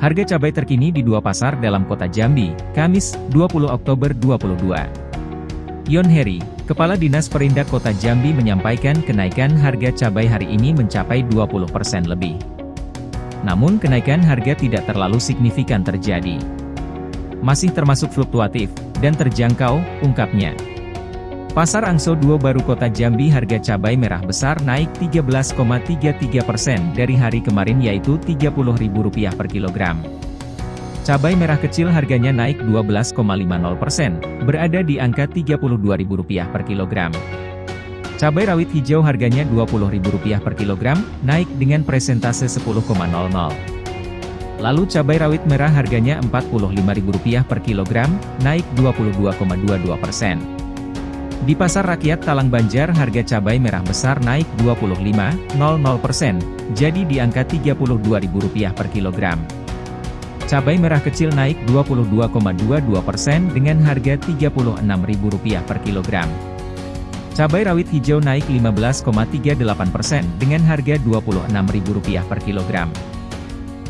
Harga cabai terkini di dua pasar dalam kota Jambi, Kamis, 20 Oktober 2022. Yon Heri, Kepala Dinas Perindak Kota Jambi menyampaikan kenaikan harga cabai hari ini mencapai 20% lebih. Namun kenaikan harga tidak terlalu signifikan terjadi. Masih termasuk fluktuatif, dan terjangkau, ungkapnya. Pasar Angso 2 Baru Kota Jambi harga cabai merah besar naik 13,33 persen dari hari kemarin yaitu Rp30.000 per kilogram. Cabai merah kecil harganya naik 12,50 persen, berada di angka Rp32.000 per kilogram. Cabai rawit hijau harganya Rp20.000 per kilogram, naik dengan presentase 10,00. Lalu cabai rawit merah harganya Rp45.000 per kilogram, naik 22,22 persen. Di Pasar Rakyat Talang Banjar harga cabai merah besar naik 25,00%, jadi di angka Rp32.000 per kilogram. Cabai merah kecil naik 22,22% dengan harga Rp36.000 per kilogram. Cabai rawit hijau naik 15,38% dengan harga Rp26.000 per kilogram.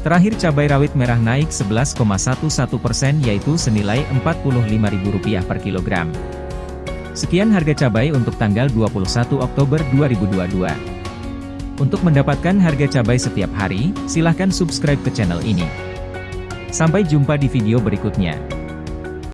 Terakhir cabai rawit merah naik 11,11% yaitu senilai Rp45.000 per kilogram. Sekian harga cabai untuk tanggal 21 Oktober 2022. Untuk mendapatkan harga cabai setiap hari, silahkan subscribe ke channel ini. Sampai jumpa di video berikutnya.